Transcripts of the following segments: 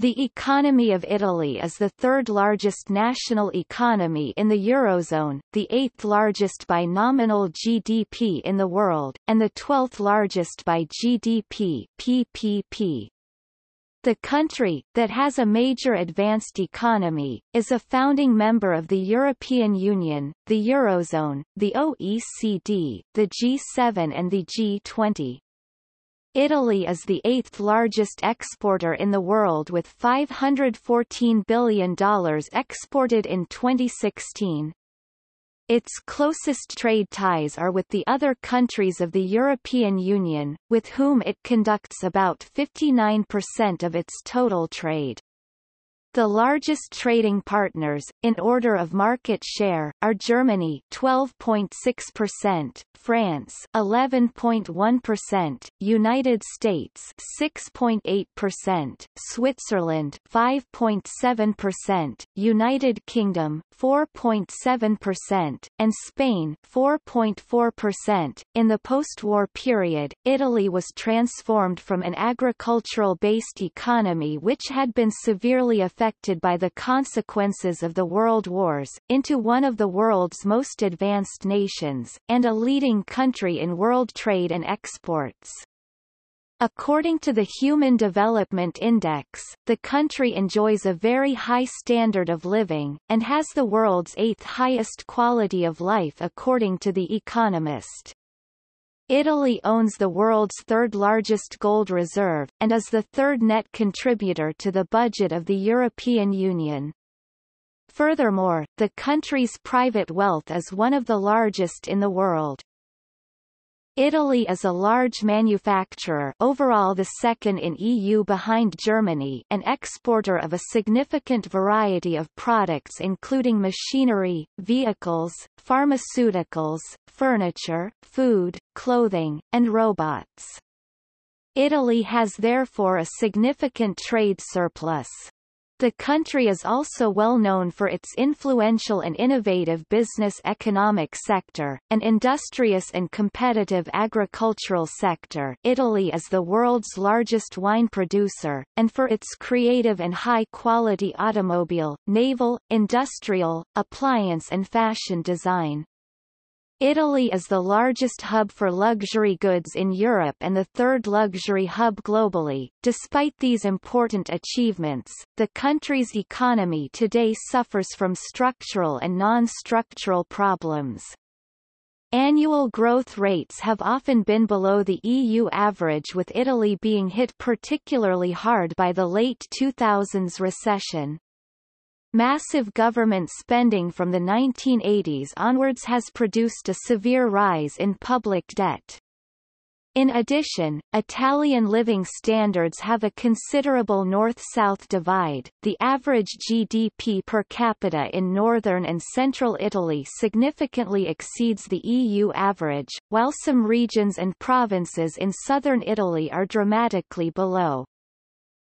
The economy of Italy is the third largest national economy in the Eurozone, the eighth largest by nominal GDP in the world, and the twelfth largest by GDP PPP. The country, that has a major advanced economy, is a founding member of the European Union, the Eurozone, the OECD, the G7 and the G20. Italy is the eighth largest exporter in the world with $514 billion exported in 2016. Its closest trade ties are with the other countries of the European Union, with whom it conducts about 59% of its total trade. The largest trading partners, in order of market share, are Germany 12.6%, France 11.1%, United States 6.8%, Switzerland 5.7%, United Kingdom 4.7%, and Spain 4.4%. In the post-war period, Italy was transformed from an agricultural-based economy which had been severely affected affected by the consequences of the World Wars, into one of the world's most advanced nations, and a leading country in world trade and exports. According to the Human Development Index, the country enjoys a very high standard of living, and has the world's eighth highest quality of life according to The Economist. Italy owns the world's third-largest gold reserve, and is the third net contributor to the budget of the European Union. Furthermore, the country's private wealth is one of the largest in the world. Italy is a large manufacturer overall the second in EU behind Germany an exporter of a significant variety of products including machinery, vehicles, pharmaceuticals, furniture, food, clothing, and robots. Italy has therefore a significant trade surplus. The country is also well known for its influential and innovative business economic sector, an industrious and competitive agricultural sector Italy is the world's largest wine producer, and for its creative and high-quality automobile, naval, industrial, appliance and fashion design. Italy is the largest hub for luxury goods in Europe and the third luxury hub globally. Despite these important achievements, the country's economy today suffers from structural and non-structural problems. Annual growth rates have often been below the EU average with Italy being hit particularly hard by the late 2000s recession. Massive government spending from the 1980s onwards has produced a severe rise in public debt. In addition, Italian living standards have a considerable north-south divide. The average GDP per capita in northern and central Italy significantly exceeds the EU average, while some regions and provinces in southern Italy are dramatically below.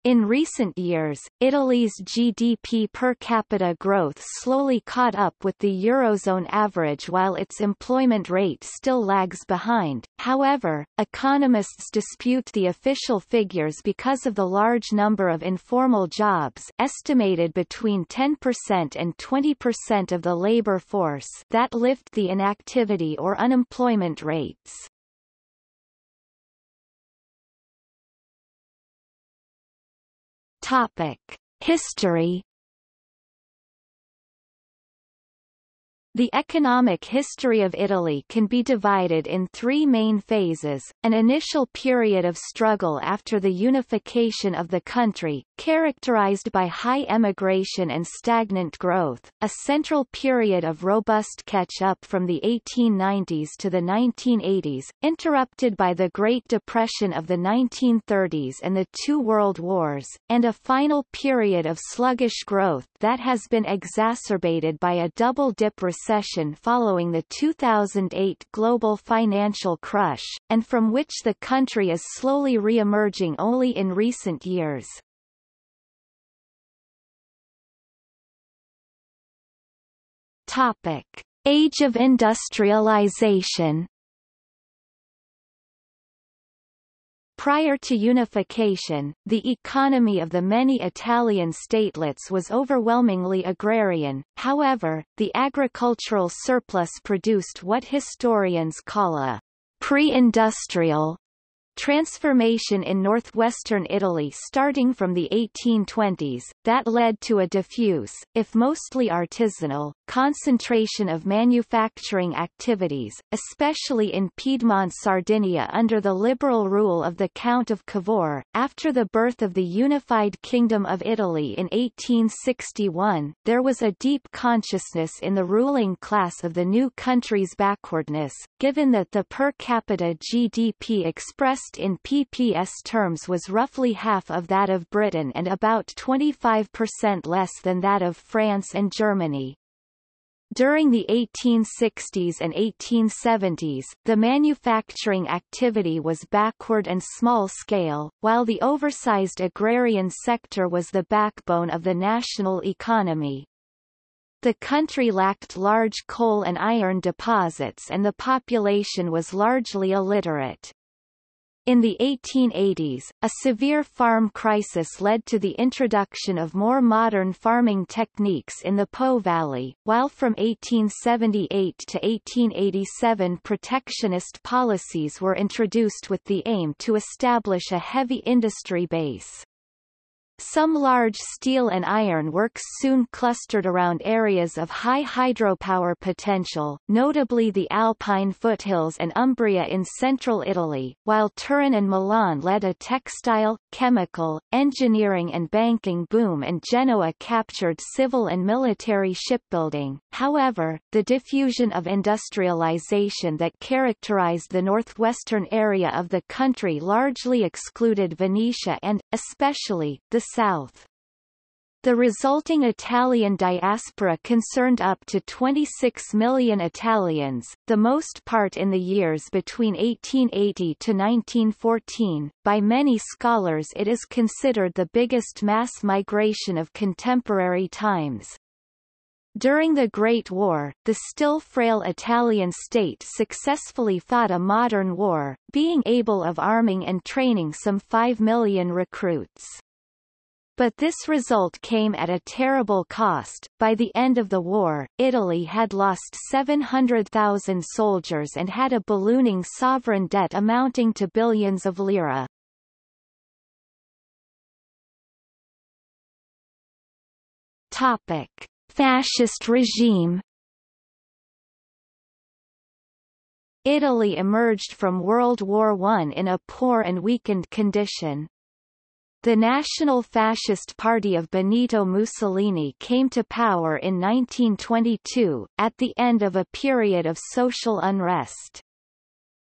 In recent years, Italy's GDP per capita growth slowly caught up with the Eurozone average while its employment rate still lags behind. However, economists dispute the official figures because of the large number of informal jobs estimated between 10% and 20% of the labor force that lift the inactivity or unemployment rates. Topic: History The economic history of Italy can be divided in three main phases, an initial period of struggle after the unification of the country, characterized by high emigration and stagnant growth, a central period of robust catch-up from the 1890s to the 1980s, interrupted by the Great Depression of the 1930s and the two World Wars, and a final period of sluggish growth that has been exacerbated by a double-dip recession recession following the 2008 global financial crush, and from which the country is slowly re-emerging only in recent years. Topic. Age of industrialization Prior to unification, the economy of the many Italian statelets was overwhelmingly agrarian, however, the agricultural surplus produced what historians call a pre-industrial transformation in northwestern Italy starting from the 1820s, that led to a diffuse, if mostly artisanal, concentration of manufacturing activities, especially in Piedmont Sardinia under the liberal rule of the Count of Cavour. After the birth of the unified Kingdom of Italy in 1861, there was a deep consciousness in the ruling class of the new country's backwardness, given that the per capita GDP expressed in PPS terms was roughly half of that of Britain and about 25% less than that of France and Germany. During the 1860s and 1870s, the manufacturing activity was backward and small-scale, while the oversized agrarian sector was the backbone of the national economy. The country lacked large coal and iron deposits and the population was largely illiterate. In the 1880s, a severe farm crisis led to the introduction of more modern farming techniques in the Po Valley, while from 1878 to 1887 protectionist policies were introduced with the aim to establish a heavy industry base. Some large steel and iron works soon clustered around areas of high hydropower potential, notably the Alpine foothills and Umbria in central Italy, while Turin and Milan led a textile, chemical, engineering and banking boom and Genoa captured civil and military shipbuilding. However, the diffusion of industrialization that characterized the northwestern area of the country largely excluded Venetia and, especially, the south. The resulting Italian diaspora concerned up to 26 million Italians, the most part in the years between 1880 to 1914. By many scholars it is considered the biggest mass migration of contemporary times. During the Great War, the still frail Italian state successfully fought a modern war, being able of arming and training some 5 million recruits. But this result came at a terrible cost. By the end of the war, Italy had lost 700,000 soldiers and had a ballooning sovereign debt amounting to billions of lira. Topic: Fascist regime. Italy emerged from World War I in a poor and weakened condition. The National Fascist Party of Benito Mussolini came to power in 1922, at the end of a period of social unrest.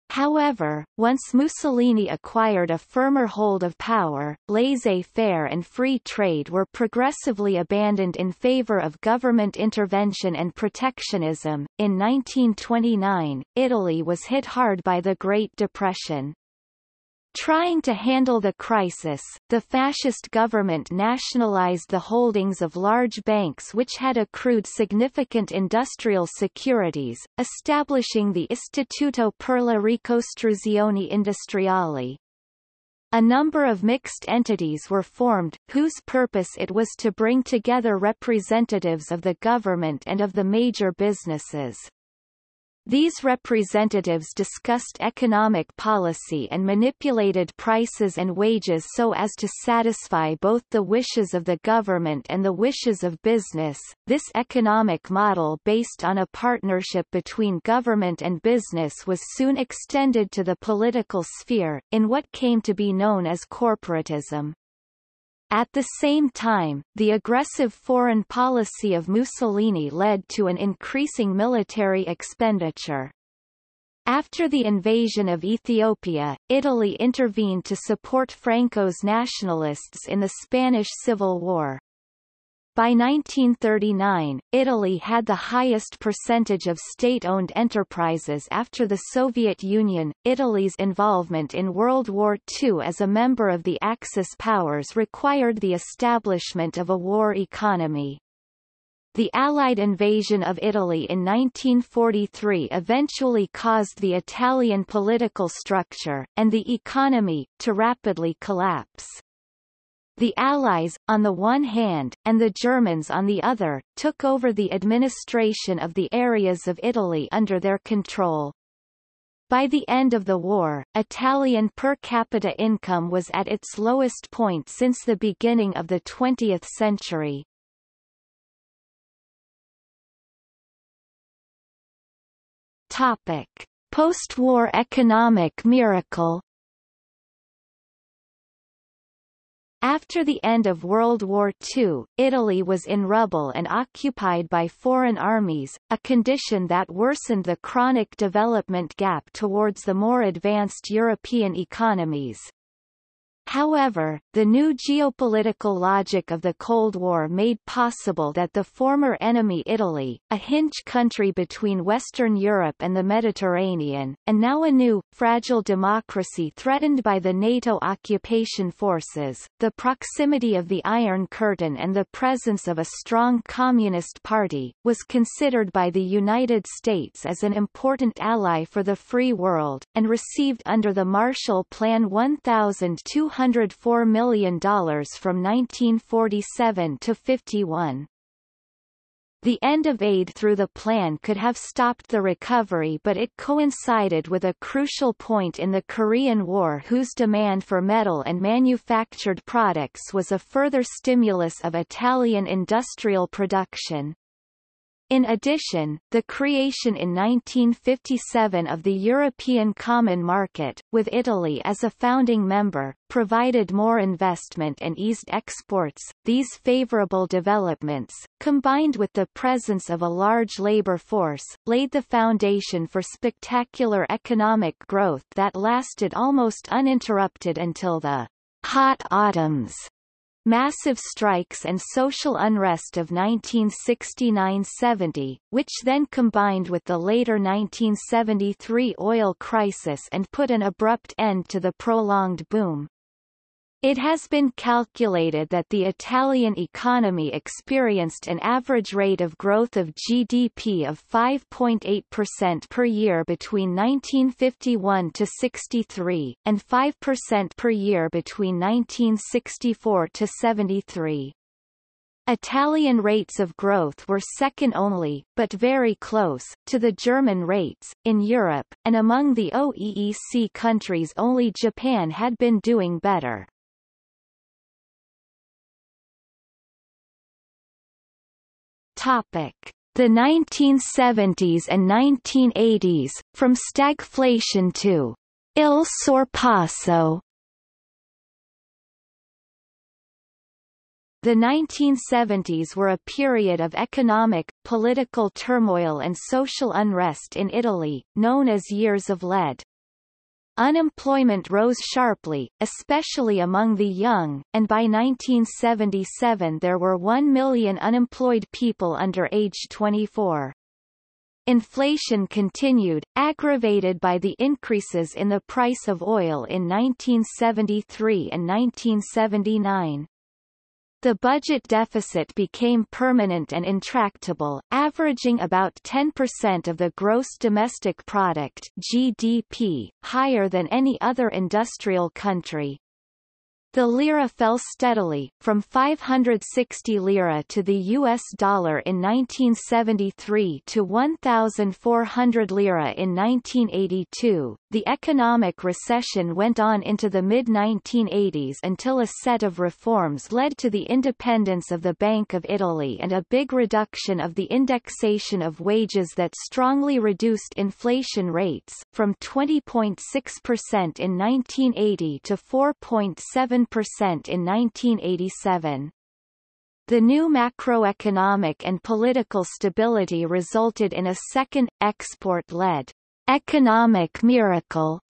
However, once Mussolini acquired a firmer hold of power, laissez-faire and free trade were progressively abandoned in favor of government intervention and protectionism. In 1929, Italy was hit hard by the Great Depression. Trying to handle the crisis, the fascist government nationalized the holdings of large banks which had accrued significant industrial securities, establishing the Istituto per la Ricostruzione Industriale. A number of mixed entities were formed, whose purpose it was to bring together representatives of the government and of the major businesses. These representatives discussed economic policy and manipulated prices and wages so as to satisfy both the wishes of the government and the wishes of business. This economic model based on a partnership between government and business was soon extended to the political sphere, in what came to be known as corporatism. At the same time, the aggressive foreign policy of Mussolini led to an increasing military expenditure. After the invasion of Ethiopia, Italy intervened to support Franco's nationalists in the Spanish Civil War. By 1939, Italy had the highest percentage of state-owned enterprises after the Soviet Union. Italy's involvement in World War II as a member of the Axis powers required the establishment of a war economy. The Allied invasion of Italy in 1943 eventually caused the Italian political structure, and the economy, to rapidly collapse. The Allies, on the one hand, and the Germans on the other, took over the administration of the areas of Italy under their control. By the end of the war, Italian per capita income was at its lowest point since the beginning of the 20th century. Topic: Post-war economic miracle. After the end of World War II, Italy was in rubble and occupied by foreign armies, a condition that worsened the chronic development gap towards the more advanced European economies. However, the new geopolitical logic of the Cold War made possible that the former enemy Italy, a hinge country between Western Europe and the Mediterranean, and now a new, fragile democracy threatened by the NATO occupation forces, the proximity of the Iron Curtain and the presence of a strong Communist Party, was considered by the United States as an important ally for the free world, and received under the Marshall Plan 1,200 $204 million from 1947 to 51. The end of aid through the plan could have stopped the recovery but it coincided with a crucial point in the Korean War whose demand for metal and manufactured products was a further stimulus of Italian industrial production. In addition, the creation in 1957 of the European Common Market, with Italy as a founding member, provided more investment and eased exports. These favorable developments, combined with the presence of a large labor force, laid the foundation for spectacular economic growth that lasted almost uninterrupted until the hot autumns massive strikes and social unrest of 1969–70, which then combined with the later 1973 oil crisis and put an abrupt end to the prolonged boom. It has been calculated that the Italian economy experienced an average rate of growth of GDP of 5.8% per year between 1951 to 63, and 5% per year between 1964 to 73. Italian rates of growth were second only, but very close, to the German rates. In Europe, and among the OEEC countries only Japan had been doing better. Topic: The 1970s and 1980s, from stagflation to il sorpasso. The 1970s were a period of economic, political turmoil and social unrest in Italy, known as Years of Lead. Unemployment rose sharply, especially among the young, and by 1977 there were 1 million unemployed people under age 24. Inflation continued, aggravated by the increases in the price of oil in 1973 and 1979. The budget deficit became permanent and intractable, averaging about 10% of the gross domestic product (GDP), higher than any other industrial country. The lira fell steadily, from 560 lira to the US dollar in 1973 to 1,400 lira in 1982. The economic recession went on into the mid-1980s until a set of reforms led to the independence of the Bank of Italy and a big reduction of the indexation of wages that strongly reduced inflation rates, from 20.6% in 1980 to 4.7 7% in 1987. The new macroeconomic and political stability resulted in a second, export-led, economic miracle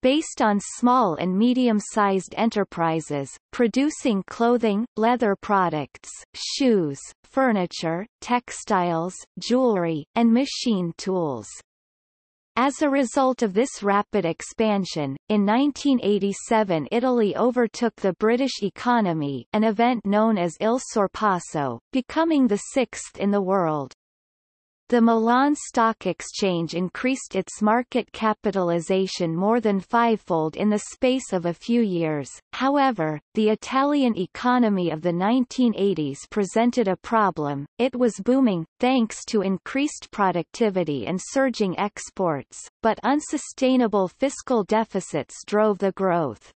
based on small and medium-sized enterprises, producing clothing, leather products, shoes, furniture, textiles, jewelry, and machine tools. As a result of this rapid expansion, in 1987 Italy overtook the British economy an event known as Il Sorpasso, becoming the sixth in the world. The Milan Stock Exchange increased its market capitalization more than fivefold in the space of a few years. However, the Italian economy of the 1980s presented a problem. It was booming, thanks to increased productivity and surging exports, but unsustainable fiscal deficits drove the growth.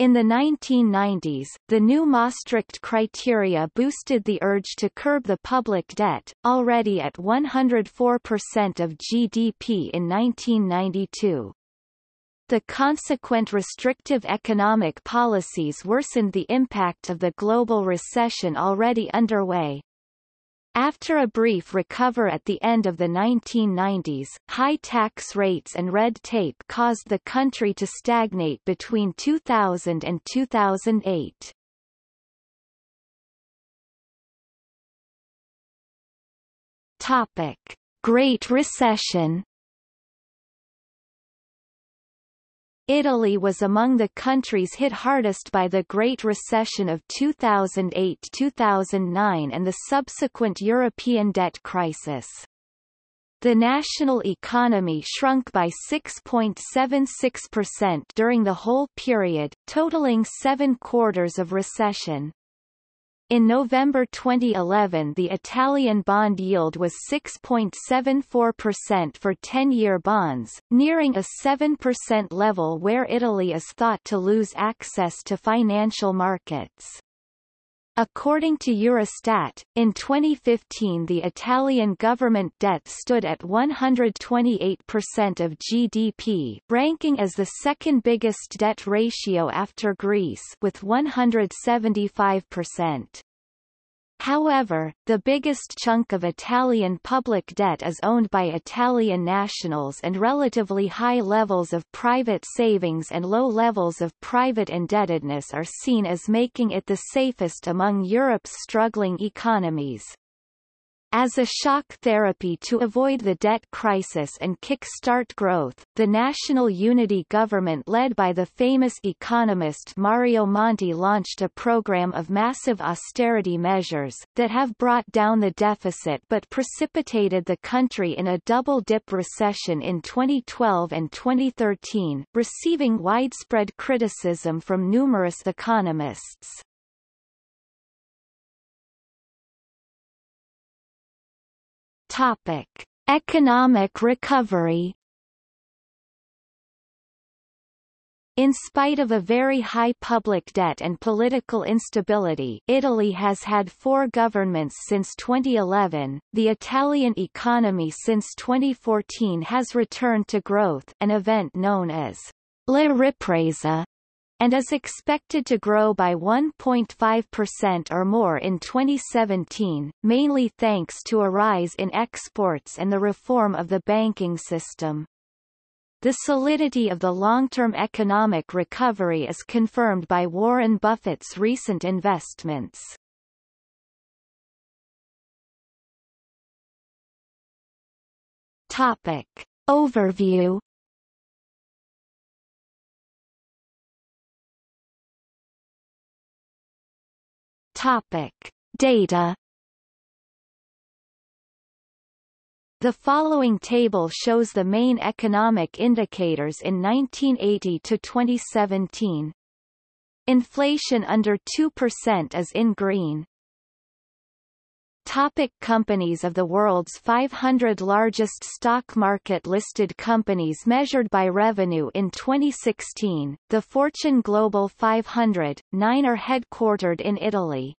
In the 1990s, the new Maastricht criteria boosted the urge to curb the public debt, already at 104% of GDP in 1992. The consequent restrictive economic policies worsened the impact of the global recession already underway. After a brief recover at the end of the 1990s, high tax rates and red tape caused the country to stagnate between 2000 and 2008. Topic: Great Recession Italy was among the countries hit hardest by the Great Recession of 2008-2009 and the subsequent European debt crisis. The national economy shrunk by 6.76% during the whole period, totaling seven quarters of recession. In November 2011 the Italian bond yield was 6.74% for 10-year bonds, nearing a 7% level where Italy is thought to lose access to financial markets. According to Eurostat, in 2015 the Italian government debt stood at 128% of GDP, ranking as the second biggest debt ratio after Greece with 175%. However, the biggest chunk of Italian public debt is owned by Italian nationals and relatively high levels of private savings and low levels of private indebtedness are seen as making it the safest among Europe's struggling economies. As a shock therapy to avoid the debt crisis and kick-start growth, the National Unity government led by the famous economist Mario Monti launched a program of massive austerity measures, that have brought down the deficit but precipitated the country in a double-dip recession in 2012 and 2013, receiving widespread criticism from numerous economists. Topic: Economic recovery. In spite of a very high public debt and political instability Italy has had four governments since 2011, the Italian economy since 2014 has returned to growth an event known as La Ripresa and is expected to grow by 1.5% or more in 2017, mainly thanks to a rise in exports and the reform of the banking system. The solidity of the long-term economic recovery is confirmed by Warren Buffett's recent investments. Topic. Overview Topic. Data The following table shows the main economic indicators in 1980 to 2017. Inflation under 2% is in green. Topic companies of the world's 500 largest stock market listed companies measured by revenue in 2016, the Fortune Global 500, nine are headquartered in Italy.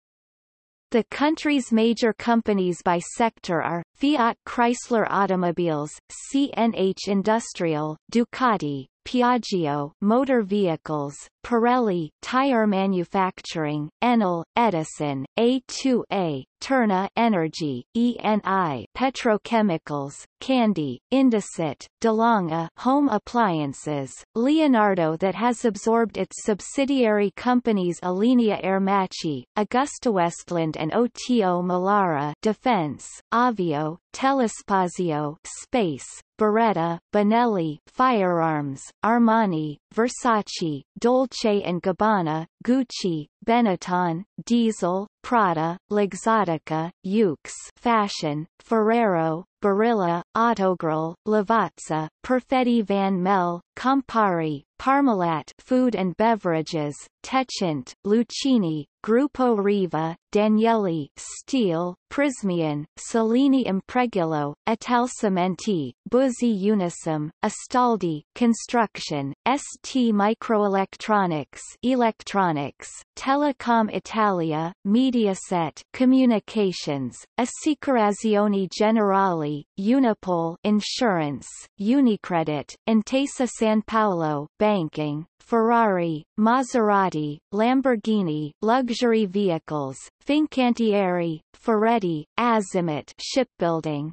The country's major companies by sector are, Fiat Chrysler Automobiles, CNH Industrial, Ducati, Piaggio Motor Vehicles, Pirelli Tire Manufacturing, Enel, Edison, A2A, Terna Energy, ENI Petrochemicals, Candy, Indesit, DeLonghi Home Appliances, Leonardo that has absorbed its subsidiary companies Alenia Aermacchi, AgustaWestland and OTO Melara Defense, Avio, Telespazio Space, Beretta, Benelli, Firearms, Armani, Versace, Dolce & Gabbana, Gucci, Benetton, Diesel, Prada, Luxottica, Yoox Fashion, Ferrero, Barilla, Autogrill, Lavazza, Perfetti Van Melle, Campari, Parmalat Food and Beverages, Techint, Lucchini, Gruppo Riva, Danieli, Steel, Prysmian, Salini Impregilo, Italcementi, Buzzi Unicem, Astaldi, Construction, ST Microelectronics Electronics, Telecom Italia, Mediaset Communications, Assicurazioni Generali, Unipol Insurance, Unicredit, Intesa San Paolo Banking, Ferrari, Maserati, Lamborghini, luxury vehicles, Fincantieri, Ferretti, Azimut shipbuilding.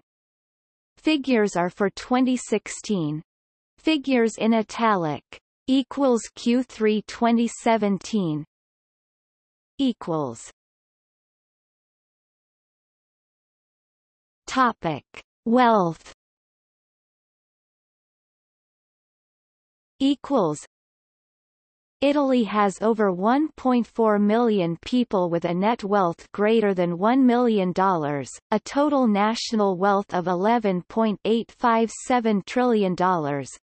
Figures are for 2016. Figures in italic. Equals Q3 2017. Equals. Topic. Wealth. Equals Italy has over 1.4 million people with a net wealth greater than $1 million, a total national wealth of $11.857 trillion,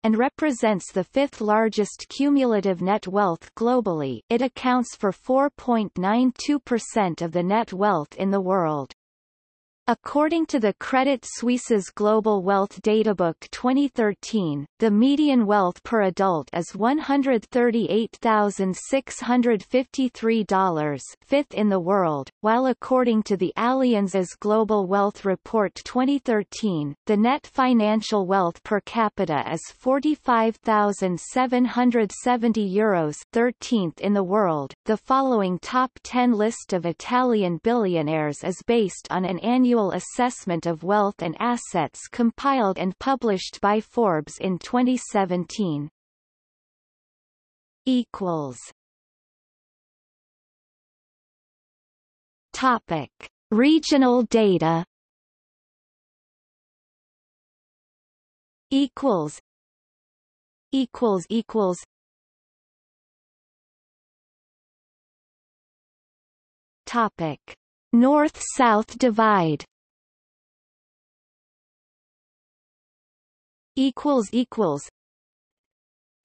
and represents the fifth largest cumulative net wealth globally it accounts for 4.92% of the net wealth in the world. According to the Credit Suisse's Global Wealth Databook 2013, the median wealth per adult is $138,653 fifth in the world, while according to the Allianz's Global Wealth Report 2013, the net financial wealth per capita is 45,770 euros 13th in the world. The following top 10 list of Italian billionaires is based on an annual annual assessment of wealth and assets compiled and published by Forbes in 2017. Equals. Topic: Regional data. Equals. Equals equals. Topic: North-South divide equals equals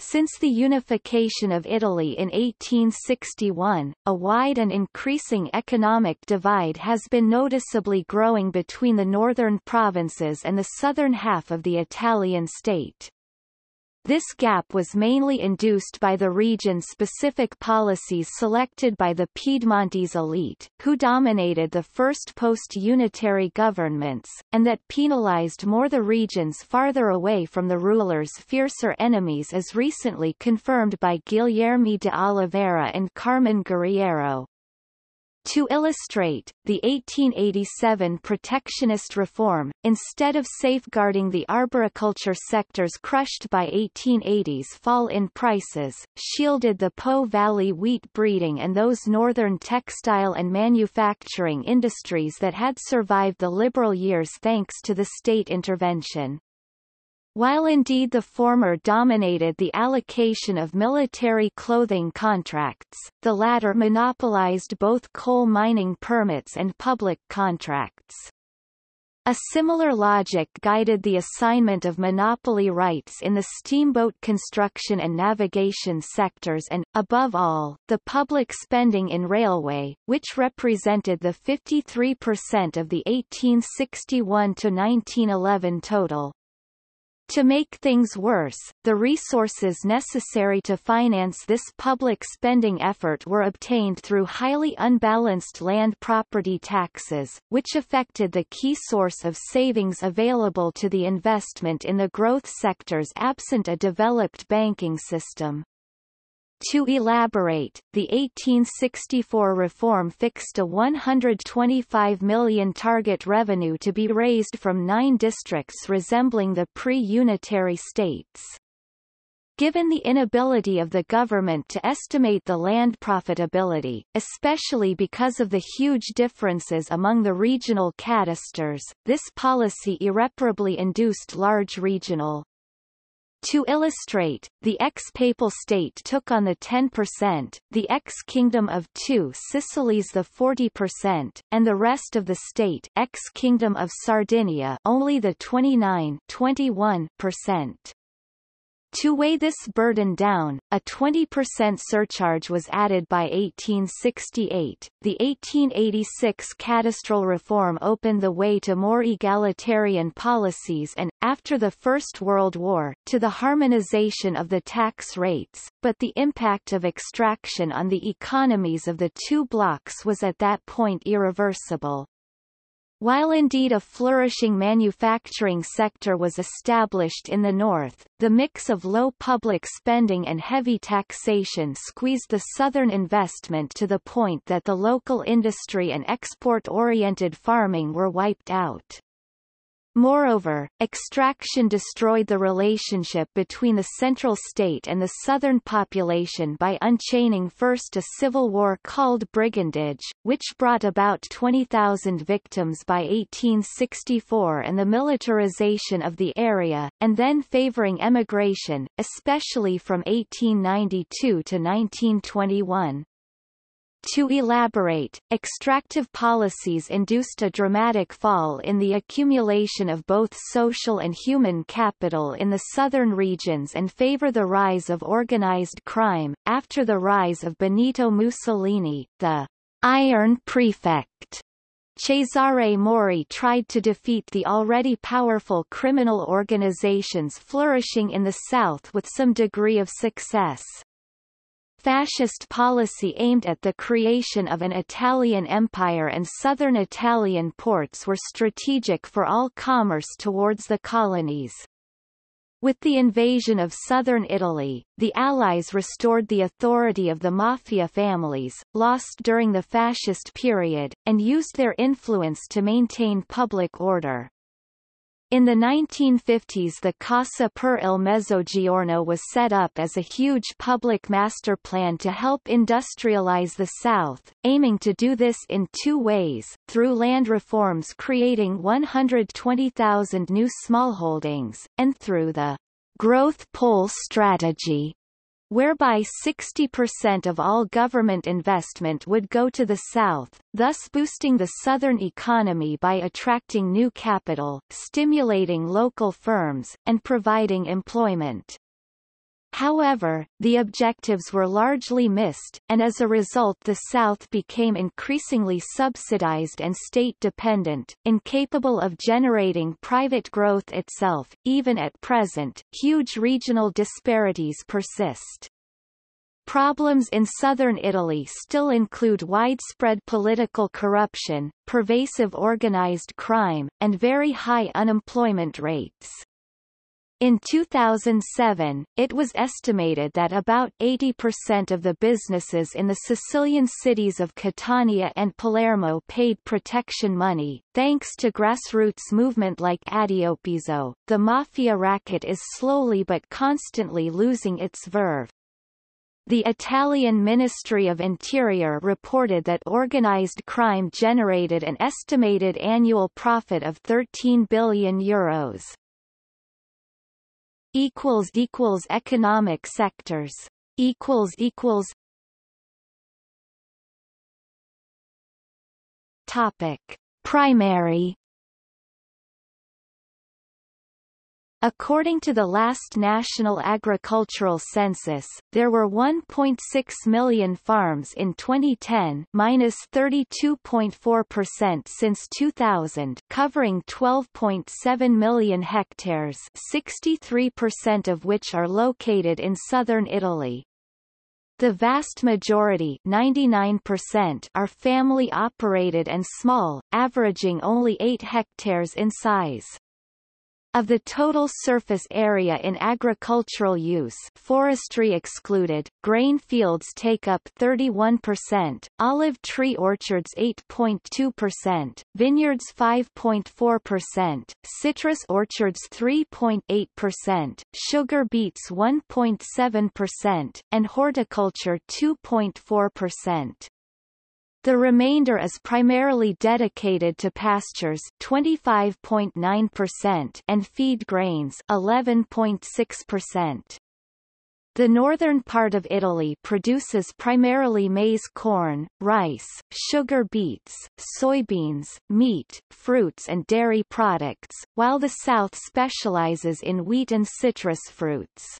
since the unification of Italy in 1861, a wide and increasing economic divide has been noticeably growing between the northern provinces and the southern half of the Italian state. This gap was mainly induced by the region-specific policies selected by the Piedmontese elite, who dominated the first post-unitary governments, and that penalized more the regions farther away from the ruler's fiercer enemies as recently confirmed by Guilherme de Oliveira and Carmine Guerriero. To illustrate, the 1887 protectionist reform, instead of safeguarding the arboriculture sectors crushed by 1880s fall in prices, shielded the Po Valley wheat breeding and those northern textile and manufacturing industries that had survived the liberal years thanks to the state intervention. While indeed the former dominated the allocation of military clothing contracts, the latter monopolized both coal mining permits and public contracts. A similar logic guided the assignment of monopoly rights in the steamboat construction and navigation sectors and, above all, the public spending in railway, which represented the 53% of the 1861-1911 total. To make things worse, the resources necessary to finance this public spending effort were obtained through highly unbalanced land property taxes, which affected the key source of savings available to the investment in the growth sectors absent a developed banking system. To elaborate, the 1864 reform fixed a 125 million target revenue to be raised from nine districts resembling the pre-unitary states. given the inability of the government to estimate the land profitability, especially because of the huge differences among the regional cadastres, this policy irreparably induced large regional to illustrate, the ex-papal state took on the 10%, the ex-kingdom of two Sicilies the 40%, and the rest of the state ex-kingdom of Sardinia only the 29 21%. To weigh this burden down, a 20% surcharge was added by 1868. The 1886 cadastral reform opened the way to more egalitarian policies and, after the First World War, to the harmonization of the tax rates, but the impact of extraction on the economies of the two blocs was at that point irreversible. While indeed a flourishing manufacturing sector was established in the north, the mix of low public spending and heavy taxation squeezed the southern investment to the point that the local industry and export-oriented farming were wiped out. Moreover, extraction destroyed the relationship between the central state and the southern population by unchaining first a civil war called brigandage, which brought about 20,000 victims by 1864 and the militarization of the area, and then favoring emigration, especially from 1892 to 1921. To elaborate, extractive policies induced a dramatic fall in the accumulation of both social and human capital in the southern regions and favor the rise of organized crime. After the rise of Benito Mussolini, the Iron Prefect Cesare Mori tried to defeat the already powerful criminal organizations flourishing in the south with some degree of success. Fascist policy aimed at the creation of an Italian empire and southern Italian ports were strategic for all commerce towards the colonies. With the invasion of southern Italy, the Allies restored the authority of the mafia families, lost during the fascist period, and used their influence to maintain public order. In the 1950s the Cassa per il Mezzogiorno was set up as a huge public master plan to help industrialize the South, aiming to do this in two ways, through land reforms creating 120,000 new smallholdings, and through the growth pole strategy whereby 60% of all government investment would go to the south, thus boosting the southern economy by attracting new capital, stimulating local firms, and providing employment. However, the objectives were largely missed, and as a result the South became increasingly subsidized and state-dependent, incapable of generating private growth itself. Even at present, huge regional disparities persist. Problems in southern Italy still include widespread political corruption, pervasive organized crime, and very high unemployment rates. In 2007, it was estimated that about 80% of the businesses in the Sicilian cities of Catania and Palermo paid protection money. Thanks to grassroots movement like Addiopizzo, the mafia racket is slowly but constantly losing its verve. The Italian Ministry of Interior reported that organized crime generated an estimated annual profit of 13 billion euros equals equals economic sectors equals equals topic primary According to the last National Agricultural Census, there were 1.6 million farms in 2010 minus 32.4% since 2000 covering 12.7 million hectares 63% of which are located in southern Italy. The vast majority 99% are family-operated and small, averaging only 8 hectares in size. Of the total surface area in agricultural use forestry excluded, grain fields take up 31%, olive tree orchards 8.2%, vineyards 5.4%, citrus orchards 3.8%, sugar beets 1.7%, and horticulture 2.4%. The remainder is primarily dedicated to pastures 25.9% and feed grains 11.6%. The northern part of Italy produces primarily maize corn, rice, sugar beets, soybeans, meat, fruits and dairy products, while the south specializes in wheat and citrus fruits.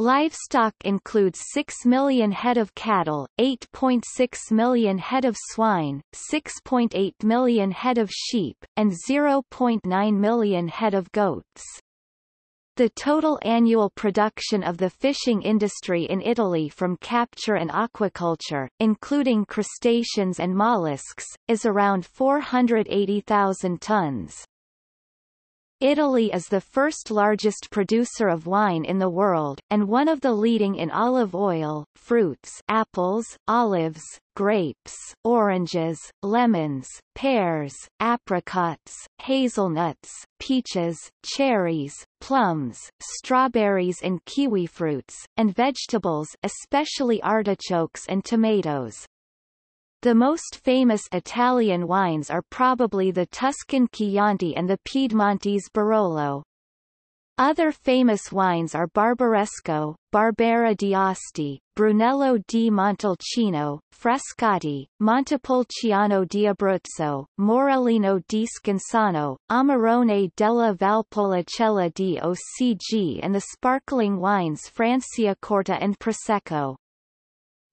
Livestock includes 6 million head of cattle, 8.6 million head of swine, 6.8 million head of sheep, and 0.9 million head of goats. The total annual production of the fishing industry in Italy from capture and aquaculture, including crustaceans and mollusks, is around 480,000 tons. Italy is the first largest producer of wine in the world, and one of the leading in olive oil, fruits apples, olives, grapes, oranges, lemons, pears, apricots, hazelnuts, peaches, cherries, plums, strawberries and kiwi fruits, and vegetables especially artichokes and tomatoes. The most famous Italian wines are probably the Tuscan Chianti and the Piedmontese Barolo. Other famous wines are Barbaresco, Barbera di Asti, Brunello di Montalcino, Frascati, Montepulciano di Abruzzo, Morellino di Scansano, Amarone della Valpolicella DOCG and the sparkling wines Francia Franciacorta and Prosecco.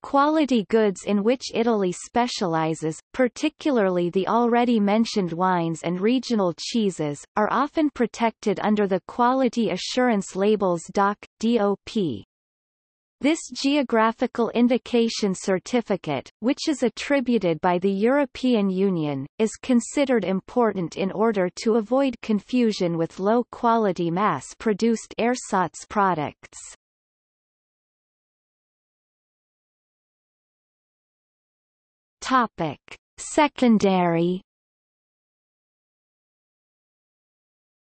Quality goods in which Italy specializes, particularly the already mentioned wines and regional cheeses, are often protected under the Quality Assurance Labels DOC, DOP. This geographical indication certificate, which is attributed by the European Union, is considered important in order to avoid confusion with low-quality mass-produced ersatz products. Topic. Secondary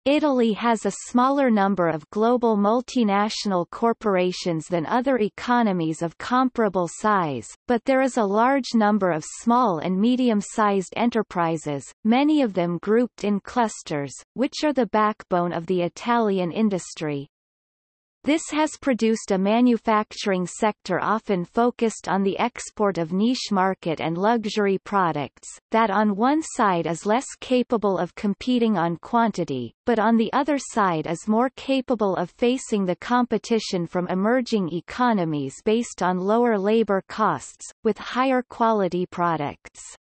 Italy has a smaller number of global multinational corporations than other economies of comparable size, but there is a large number of small and medium-sized enterprises, many of them grouped in clusters, which are the backbone of the Italian industry. This has produced a manufacturing sector often focused on the export of niche market and luxury products, that on one side is less capable of competing on quantity, but on the other side is more capable of facing the competition from emerging economies based on lower labor costs, with higher quality products.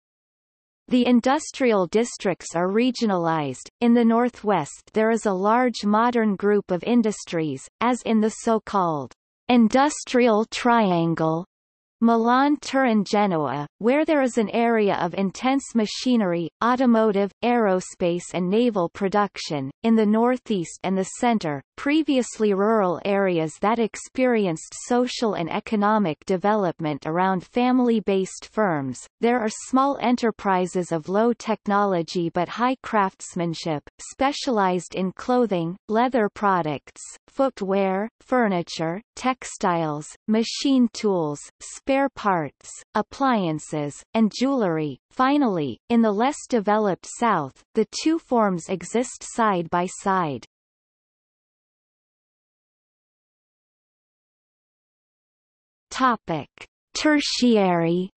The industrial districts are regionalized. In the northwest there is a large modern group of industries, as in the so-called industrial triangle Milan Turin Genoa, where there is an area of intense machinery, automotive, aerospace and naval production, in the northeast and the center, previously rural areas that experienced social and economic development around family-based firms, there are small enterprises of low technology but high craftsmanship, specialized in clothing, leather products, footwear, furniture, textiles, machine tools, spare parts, appliances, and jewelry. Finally, in the less developed South, the two forms exist side by side. Topic: Tertiary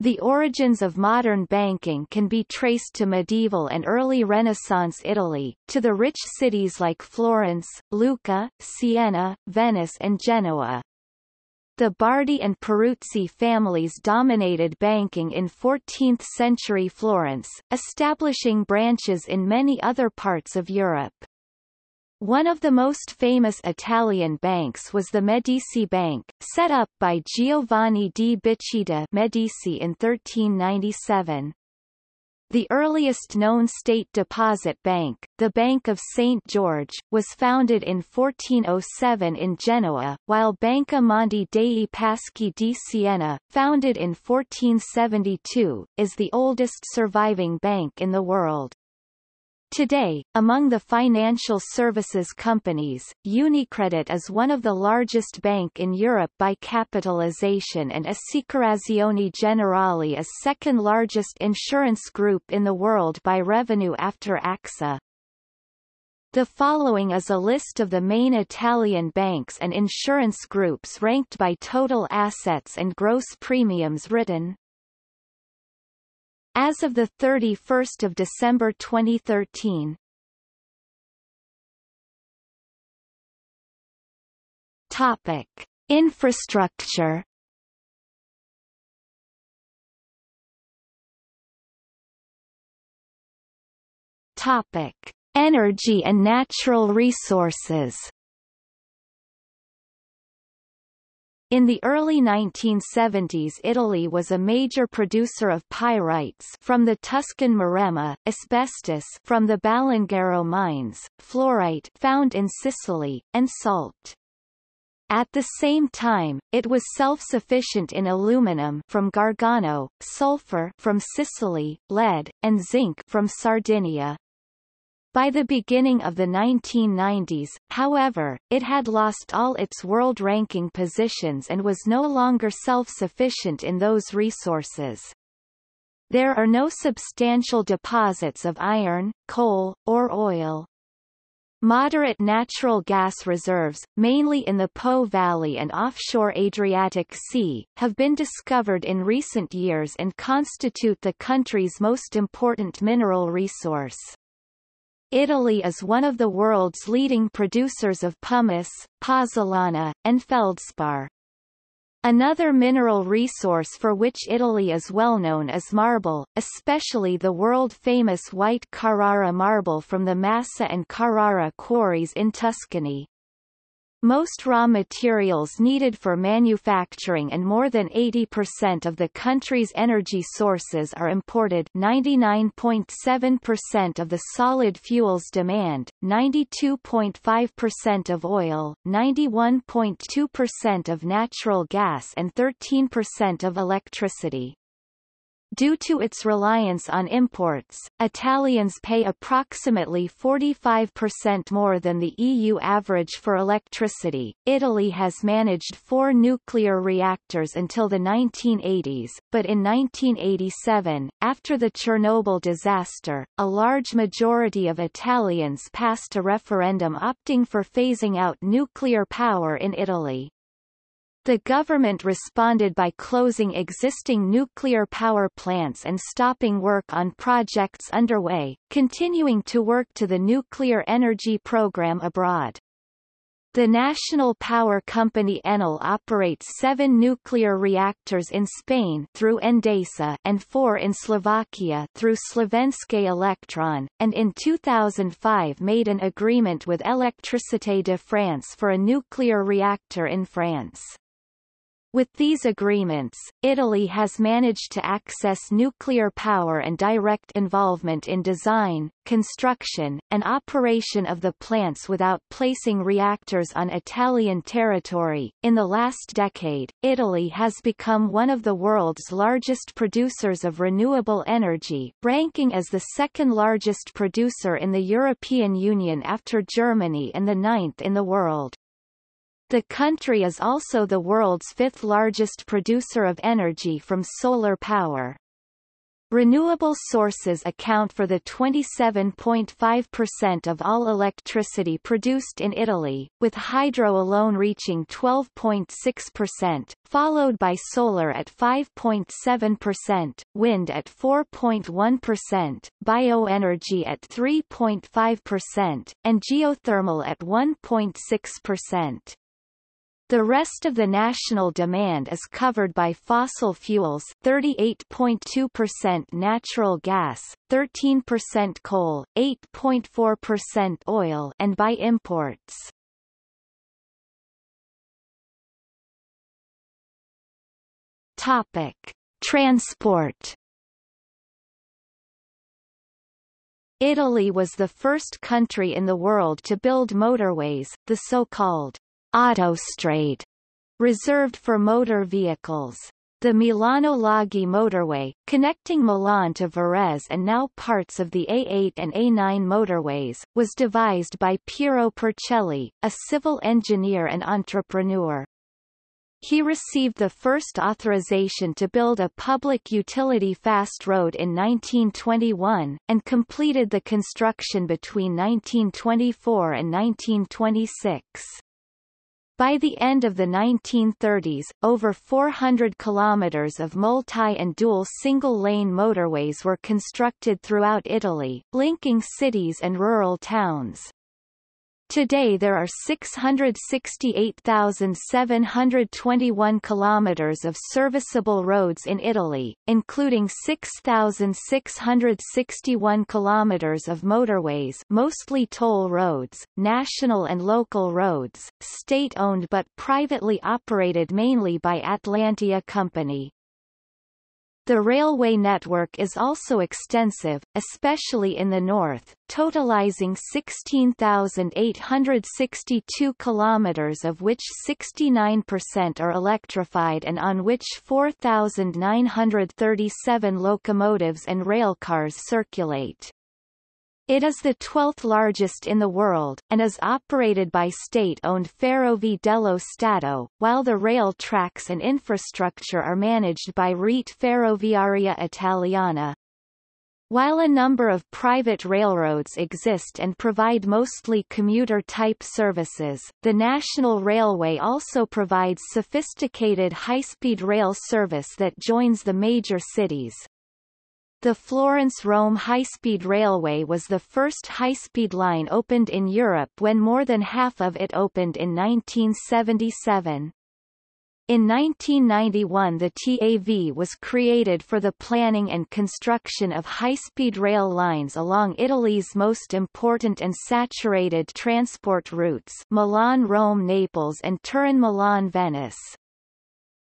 The origins of modern banking can be traced to medieval and early Renaissance Italy, to the rich cities like Florence, Lucca, Siena, Venice and Genoa. The Bardi and Peruzzi families dominated banking in 14th-century Florence, establishing branches in many other parts of Europe. One of the most famous Italian banks was the Medici Bank, set up by Giovanni di Bicci de' Medici in 1397. The earliest known state deposit bank, the Bank of St. George, was founded in 1407 in Genoa, while Banca Monte dei Paschi di Siena, founded in 1472, is the oldest surviving bank in the world. Today, among the financial services companies, Unicredit is one of the largest bank in Europe by capitalization and Assicurazioni Generali is second largest insurance group in the world by revenue after AXA. The following is a list of the main Italian banks and insurance groups ranked by total assets and gross premiums written. As of 31 December 2013 Topic. Infrastructure Topic. Energy and natural resources In the early 1970s Italy was a major producer of pyrites from the Tuscan Maremma, asbestos from the Balangero mines, fluorite found in Sicily, and salt. At the same time, it was self-sufficient in aluminum from Gargano, sulfur from Sicily, lead, and zinc from Sardinia. By the beginning of the 1990s, however, it had lost all its world ranking positions and was no longer self-sufficient in those resources. There are no substantial deposits of iron, coal, or oil. Moderate natural gas reserves, mainly in the Po Valley and offshore Adriatic Sea, have been discovered in recent years and constitute the country's most important mineral resource. Italy is one of the world's leading producers of pumice, pozzolana, and feldspar. Another mineral resource for which Italy is well known is marble, especially the world-famous white Carrara marble from the Massa and Carrara quarries in Tuscany. Most raw materials needed for manufacturing and more than 80% of the country's energy sources are imported 99.7% of the solid fuels demand, 92.5% of oil, 91.2% of natural gas and 13% of electricity. Due to its reliance on imports, Italians pay approximately 45% more than the EU average for electricity. Italy has managed four nuclear reactors until the 1980s, but in 1987, after the Chernobyl disaster, a large majority of Italians passed a referendum opting for phasing out nuclear power in Italy. The government responded by closing existing nuclear power plants and stopping work on projects underway, continuing to work to the nuclear energy program abroad. The national power company Enel operates seven nuclear reactors in Spain through Endesa and four in Slovakia through Slovenské elektrárne, and in 2005 made an agreement with Électricité de France for a nuclear reactor in France. With these agreements, Italy has managed to access nuclear power and direct involvement in design, construction, and operation of the plants without placing reactors on Italian territory. In the last decade, Italy has become one of the world's largest producers of renewable energy, ranking as the second largest producer in the European Union after Germany and the ninth in the world. The country is also the world's fifth largest producer of energy from solar power. Renewable sources account for the 27.5% of all electricity produced in Italy, with hydro alone reaching 12.6%, followed by solar at 5.7%, wind at 4.1%, bioenergy at 3.5%, and geothermal at 1.6%. The rest of the national demand is covered by fossil fuels 38.2% natural gas, 13% coal, 8.4% oil and by imports. Topic: Transport Italy was the first country in the world to build motorways, the so-called autostrade, reserved for motor vehicles. The Milano-Laghi motorway, connecting Milan to Varese and now parts of the A8 and A9 motorways, was devised by Piero Puricelli, a civil engineer and entrepreneur. He received the first authorization to build a public utility fast road in 1921, and completed the construction between 1924 and 1926. By the end of the 1930s, over 400 kilometers of multi- and dual single-lane motorways were constructed throughout Italy, linking cities and rural towns. Today there are 668,721 kilometers of serviceable roads in Italy, including 6,661 kilometers of motorways mostly toll roads, national and local roads, state-owned but privately operated mainly by Atlantia Company. The railway network is also extensive, especially in the north, totalizing 16,862 kilometers of which 69% are electrified and on which 4,937 locomotives and railcars circulate. It is the 12th largest in the world, and is operated by state-owned Ferrovie dello Stato, while the rail tracks and infrastructure are managed by Rete Ferroviaria Italiana. While a number of private railroads exist and provide mostly commuter-type services, the National Railway also provides sophisticated high-speed rail service that joins the major cities. The Florence-Rome high-speed railway was the first high-speed line opened in Europe when more than half of it opened in 1977. In 1991 the TAV was created for the planning and construction of high-speed rail lines along Italy's most important and saturated transport routes Milan-Rome-Naples and Turin-Milan-Venice.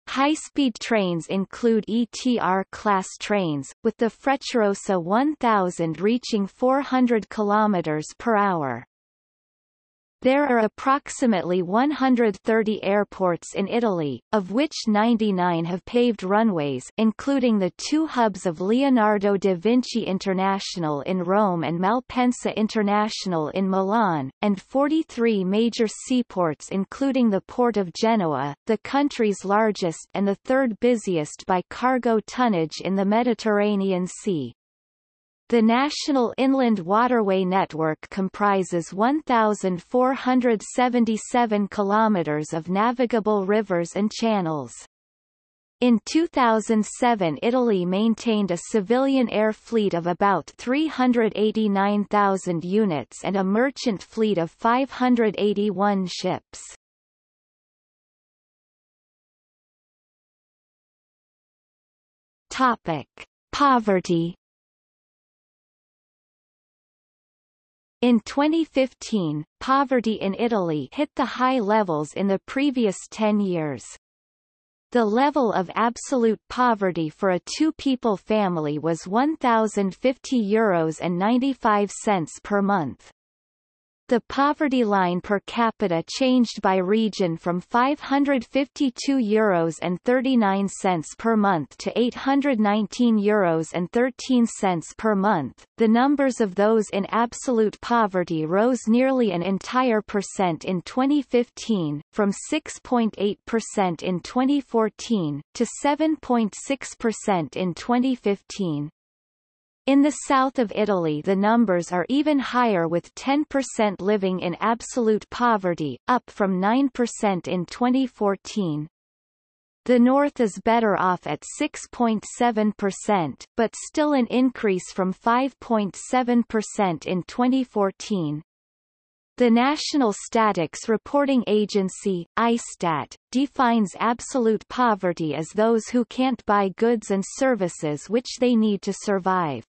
High-speed trains include ETR-class trains, with the Frecciarossa 1000 reaching 400 km per hour. There are approximately 130 airports in Italy, of which 99 have paved runways including the two hubs of Leonardo da Vinci International in Rome and Malpensa International in Milan, and 43 major seaports including the port of Genoa, the country's largest and the third busiest by cargo tonnage in the Mediterranean Sea. The National Inland Waterway Network comprises 1,477 kilometers of navigable rivers and channels. In 2007 Italy maintained a civilian air fleet of about 389,000 units and a merchant fleet of 581 ships. Topic. Poverty In 2015, poverty in Italy hit the high levels in the previous 10 years. The level of absolute poverty for a two-people family was €1,050 Euros and 95 cents per month. The poverty line per capita changed by region from €552 Euros and 39 cents per month to €819 Euros and 13 cents per month. The numbers of those in absolute poverty rose nearly an entire percent in 2015, from 6.8% in 2014, to 7.6% in 2015. In the south of Italy the numbers are even higher with 10% living in absolute poverty, up from 9% in 2014. The north is better off at 6.7%, but still an increase from 5.7% in 2014. The National Statics Reporting Agency, ISTAT, defines absolute poverty as those who can't buy goods and services which they need to survive.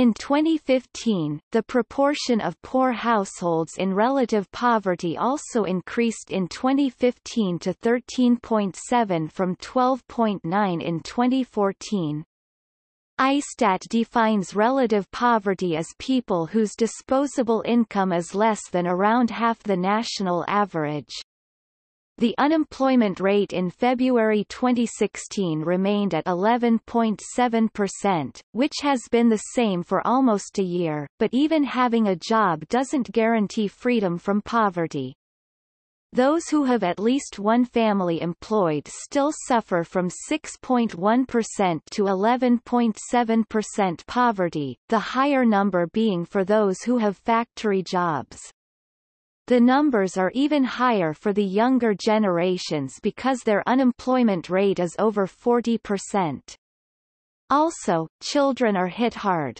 In 2015, the proportion of poor households in relative poverty also increased in 2015 to 13.7 from 12.9 in 2014. ISTAT defines relative poverty as people whose disposable income is less than around half the national average. The unemployment rate in February 2016 remained at 11.7%, which has been the same for almost a year, but even having a job doesn't guarantee freedom from poverty. Those who have at least one family employed still suffer from 6.1% to 11.7% poverty, the higher number being for those who have factory jobs. The numbers are even higher for the younger generations because their unemployment rate is over 40%. Also, children are hit hard.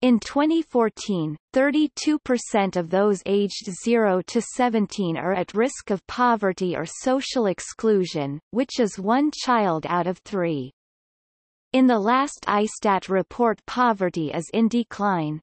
In 2014, 32% of those aged 0 to 17 are at risk of poverty or social exclusion, which is one child out of three. In the last ISTAT report poverty is in decline.